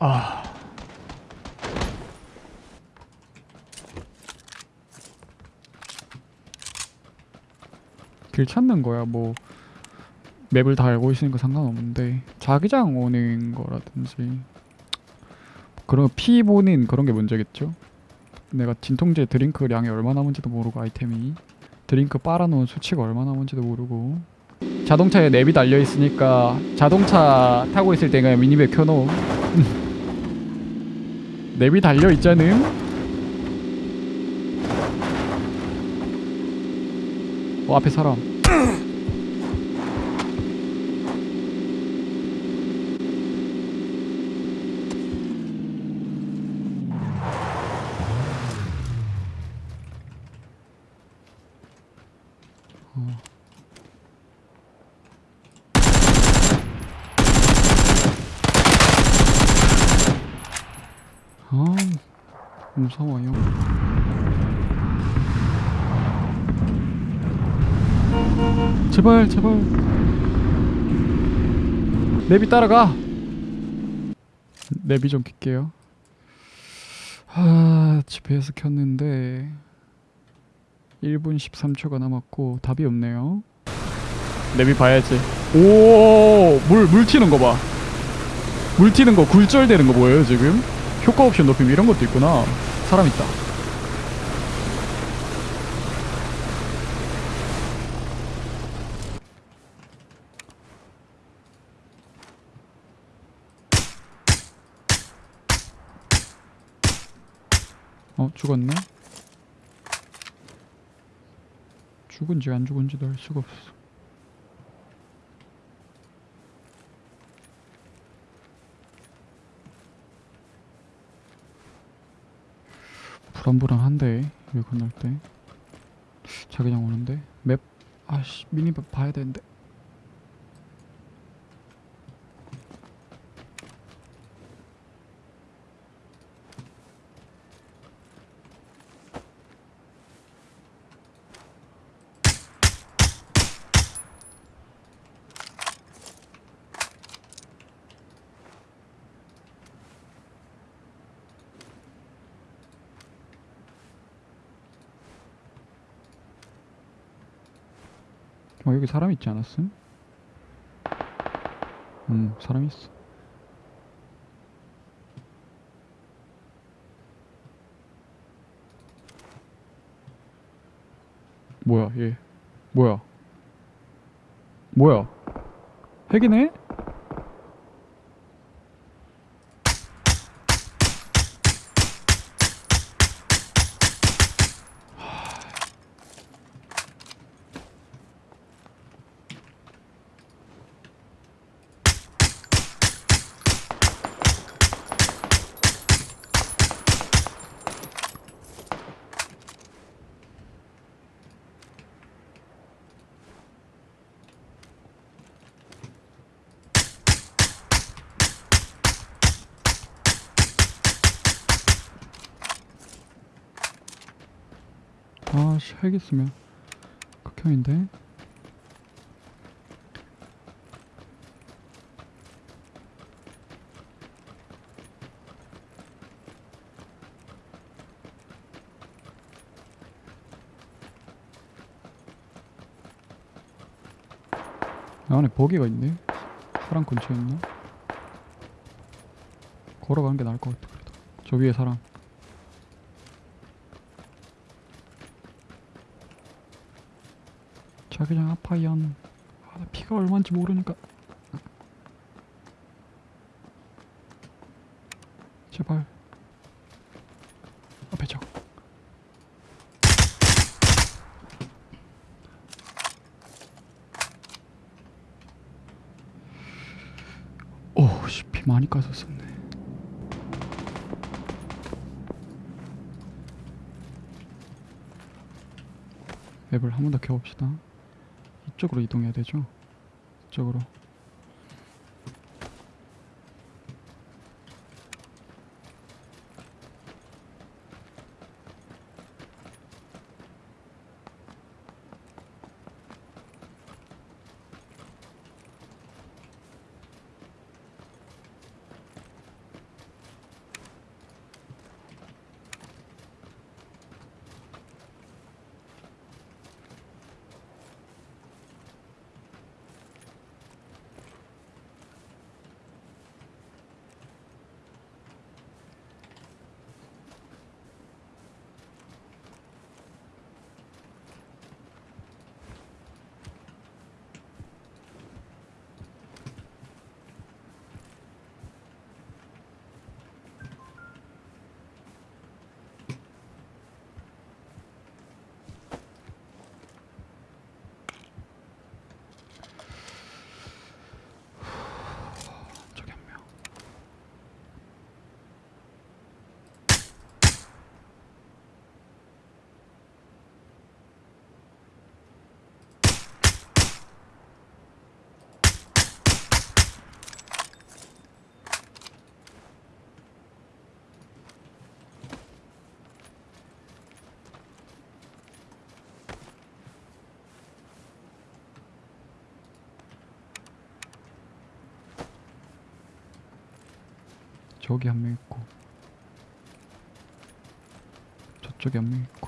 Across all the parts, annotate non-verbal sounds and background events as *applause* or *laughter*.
아. 길 찾는 거야. 뭐 map을 다 알고 있으니까 상관없는데 자기장 오는 거라든지 그런 피 보는 그런 게 문제겠죠? 내가 진통제 드링크 량이 얼마 남은지도 모르고 아이템이 드링크 빨아놓은 수치가 얼마 남은지도 모르고 자동차에 랩이 달려 있으니까 자동차 타고 있을 때 그냥 minimap 켜놓음 *laughs* 랩이 달려 있자는. 어 앞에 사람 아 무서워요 제발 제발. 내비 따라가. 내비 좀 킬게요. 아 GPS 켰는데 1분 13초가 남았고 답이 없네요. 내비 봐야지. 오물 물 튀는 거봐물 튀는 거 굴절되는 거 뭐예요 지금 효과 옵션 높임 이런 것도 있구나. 사람 있다. 어 죽었네? 죽은지 안 죽은지도 알 수가 없어 불안불안한데 여기 건널 때. 자기장 오는데. 맵 아씨 미니맵 봐야 되는데 어 여기 사람 있지 않았음? 음 사람 있어 뭐야 얘 뭐야 뭐야 핵이네? 아씨 핵 있으면. 극혐인데? 안에 버기가 있네? 사람 근처에 있나? 걸어가는 게 나을 것 같아 그래도. 저 위에 사람 자기장 아파이언 아, 나 피가 얼마인지 모르니까. 제발. 앞에 적 오씨 피 많이 까졌었네. 맵을 한 번 더 켜봅시다 이쪽으로 이동해야 되죠? 이쪽으로 저기 한 명 있고 저쪽에 한 명 있고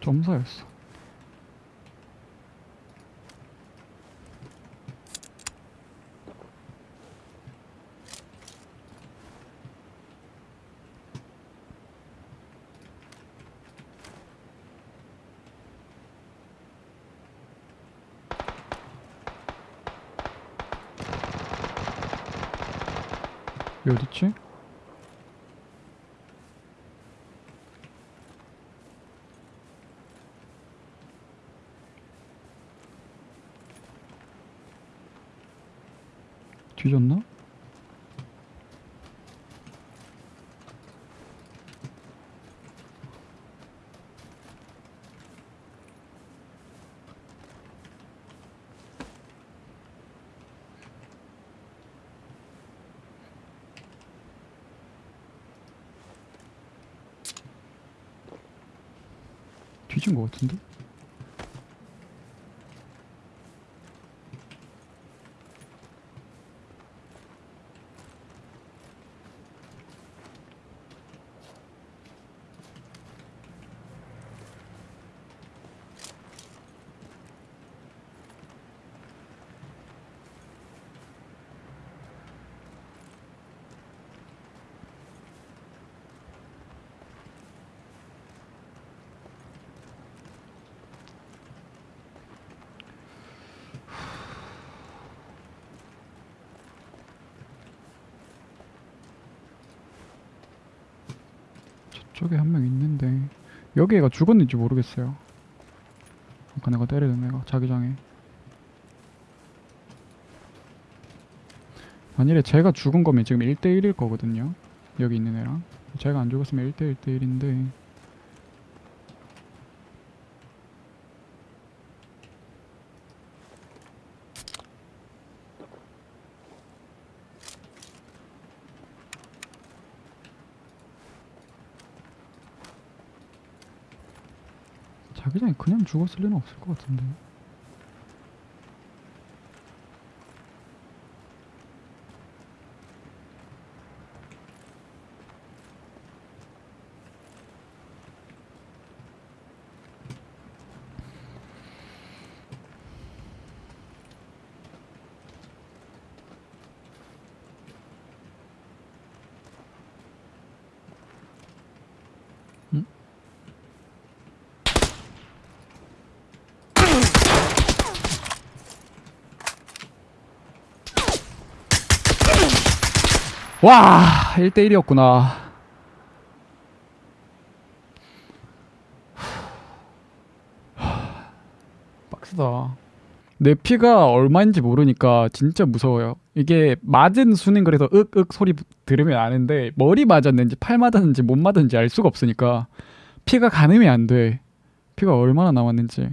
점사였어 어딨지? 뒤졌나? 뒤진 것 같은데? 저쪽에 한 명 있는데 여기 애가 죽었는지 모르겠어요. 아까 내가 때리던 애가 자기장에. 만일에 제가 죽은 거면 지금 1대1일 거거든요. 여기 있는 애랑. 제가 안 죽었으면 1대1 대1인데 자기장이 그냥 죽었을 리는 없을 것 같은데 와 1대1이었구나. 빡세다. 내 피가 얼마인지 모르니까 진짜 무서워요. 이게 맞은 수는 그래서 윽윽 소리 부- 들으면 아는데 머리 맞았는지 팔 맞았는지 못 맞았는지 알 수가 없으니까 피가 가늠이 안돼. 피가 얼마나 남았는지